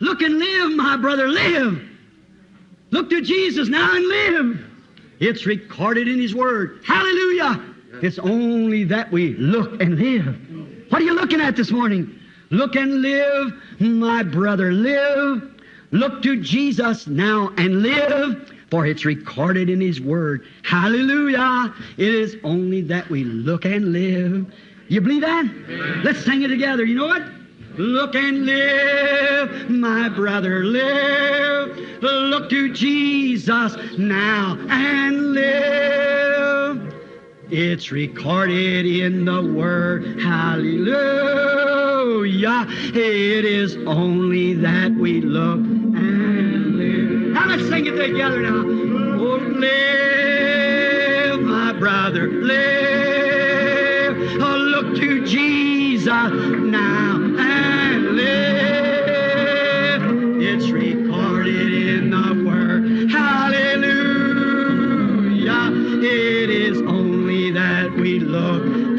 Look and live, my brother, live. Look to Jesus now and live. It's recorded in His Word. Hallelujah. It's only that we look and live. What are you looking at this morning? Look and live, my brother, live. Look to Jesus now and live, for it's recorded in His Word. Hallelujah. It is only that we look and live. You believe that? Amen. Let's sing it together. You know what? Look and live, my brother, live. Look to Jesus now and live. It's recorded in the Word. Hallelujah. It is only that we look and live. Now let's sing it together now. Oh, live, my brother, live. Oh, look to Jesus now we and